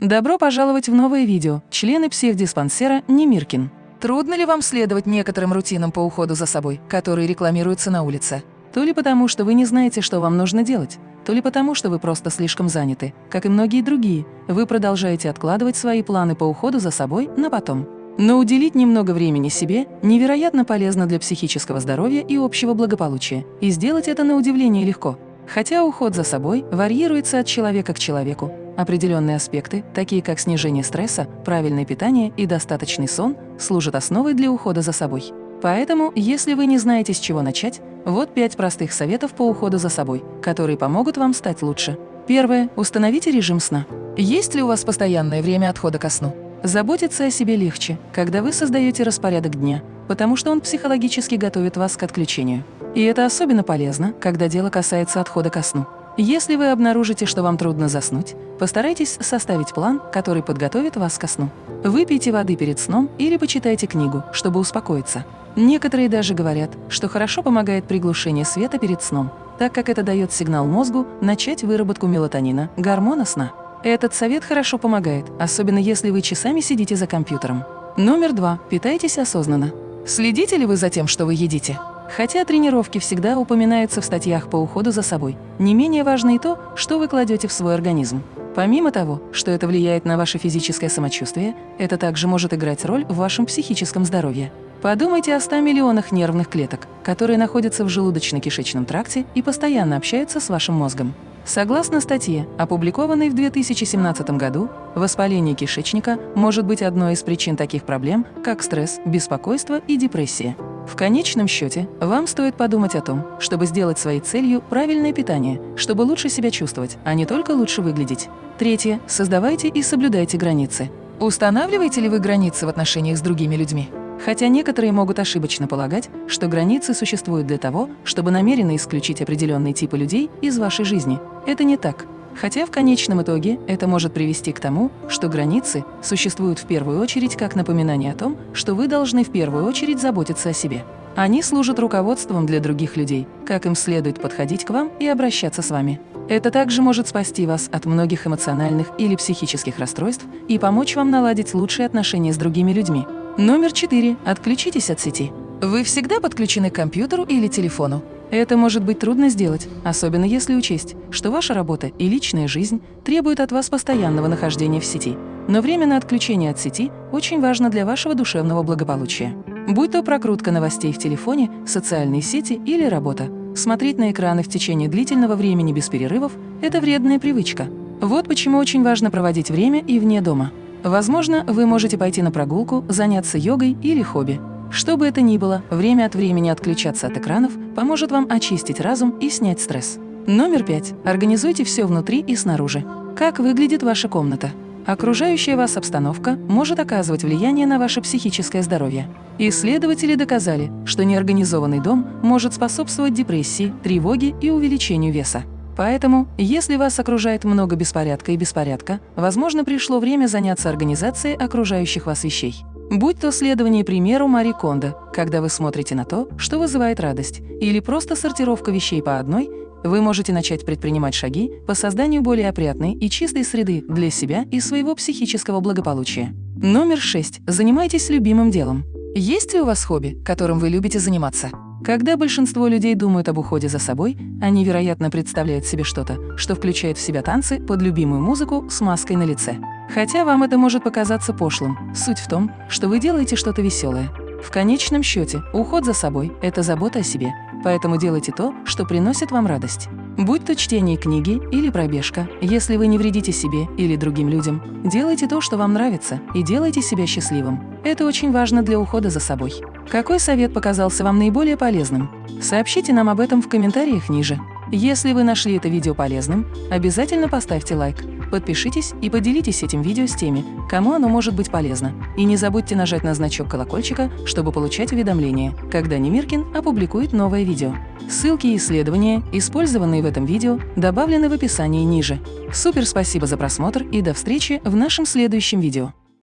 Добро пожаловать в новое видео «Члены психдиспансера Немиркин». Трудно ли вам следовать некоторым рутинам по уходу за собой, которые рекламируются на улице? То ли потому, что вы не знаете, что вам нужно делать, то ли потому, что вы просто слишком заняты, как и многие другие, вы продолжаете откладывать свои планы по уходу за собой на потом. Но уделить немного времени себе невероятно полезно для психического здоровья и общего благополучия, и сделать это на удивление легко. Хотя уход за собой варьируется от человека к человеку, Определенные аспекты, такие как снижение стресса, правильное питание и достаточный сон, служат основой для ухода за собой. Поэтому, если вы не знаете, с чего начать, вот пять простых советов по уходу за собой, которые помогут вам стать лучше. Первое. Установите режим сна. Есть ли у вас постоянное время отхода ко сну? Заботиться о себе легче, когда вы создаете распорядок дня, потому что он психологически готовит вас к отключению. И это особенно полезно, когда дело касается отхода ко сну. Если вы обнаружите, что вам трудно заснуть, постарайтесь составить план, который подготовит вас ко сну. Выпейте воды перед сном или почитайте книгу, чтобы успокоиться. Некоторые даже говорят, что хорошо помогает приглушение света перед сном, так как это дает сигнал мозгу начать выработку мелатонина, гормона сна. Этот совет хорошо помогает, особенно если вы часами сидите за компьютером. Номер два. Питайтесь осознанно. Следите ли вы за тем, что вы едите? Хотя тренировки всегда упоминаются в статьях по уходу за собой, не менее важно и то, что вы кладете в свой организм. Помимо того, что это влияет на ваше физическое самочувствие, это также может играть роль в вашем психическом здоровье. Подумайте о 100 миллионах нервных клеток, которые находятся в желудочно-кишечном тракте и постоянно общаются с вашим мозгом. Согласно статье, опубликованной в 2017 году, воспаление кишечника может быть одной из причин таких проблем, как стресс, беспокойство и депрессия. В конечном счете, вам стоит подумать о том, чтобы сделать своей целью правильное питание, чтобы лучше себя чувствовать, а не только лучше выглядеть. Третье. Создавайте и соблюдайте границы. Устанавливаете ли вы границы в отношениях с другими людьми? Хотя некоторые могут ошибочно полагать, что границы существуют для того, чтобы намеренно исключить определенные типы людей из вашей жизни. Это не так. Хотя в конечном итоге это может привести к тому, что границы существуют в первую очередь как напоминание о том, что вы должны в первую очередь заботиться о себе. Они служат руководством для других людей, как им следует подходить к вам и обращаться с вами. Это также может спасти вас от многих эмоциональных или психических расстройств и помочь вам наладить лучшие отношения с другими людьми. Номер четыре. Отключитесь от сети. Вы всегда подключены к компьютеру или телефону. Это может быть трудно сделать, особенно если учесть, что ваша работа и личная жизнь требуют от вас постоянного нахождения в сети. Но время на отключение от сети очень важно для вашего душевного благополучия. Будь то прокрутка новостей в телефоне, социальные сети или работа. Смотреть на экраны в течение длительного времени без перерывов – это вредная привычка. Вот почему очень важно проводить время и вне дома. Возможно, вы можете пойти на прогулку, заняться йогой или хобби. Что бы это ни было, время от времени отключаться от экранов поможет вам очистить разум и снять стресс. Номер пять. Организуйте все внутри и снаружи. Как выглядит ваша комната? Окружающая вас обстановка может оказывать влияние на ваше психическое здоровье. Исследователи доказали, что неорганизованный дом может способствовать депрессии, тревоге и увеличению веса. Поэтому, если вас окружает много беспорядка и беспорядка, возможно, пришло время заняться организацией окружающих вас вещей. Будь то следование примеру Мари Кондо, когда вы смотрите на то, что вызывает радость, или просто сортировка вещей по одной, вы можете начать предпринимать шаги по созданию более опрятной и чистой среды для себя и своего психического благополучия. Номер 6. Занимайтесь любимым делом. Есть ли у вас хобби, которым вы любите заниматься? Когда большинство людей думают об уходе за собой, они, вероятно, представляют себе что-то, что включает в себя танцы под любимую музыку с маской на лице. Хотя вам это может показаться пошлым, суть в том, что вы делаете что-то веселое. В конечном счете, уход за собой – это забота о себе, поэтому делайте то, что приносит вам радость. Будь то чтение книги или пробежка, если вы не вредите себе или другим людям, делайте то, что вам нравится, и делайте себя счастливым. Это очень важно для ухода за собой. Какой совет показался вам наиболее полезным? Сообщите нам об этом в комментариях ниже. Если вы нашли это видео полезным, обязательно поставьте лайк, подпишитесь и поделитесь этим видео с теми, кому оно может быть полезно. И не забудьте нажать на значок колокольчика, чтобы получать уведомления, когда Немиркин опубликует новое видео. Ссылки и исследования, использованные в этом видео, добавлены в описании ниже. Супер спасибо за просмотр и до встречи в нашем следующем видео.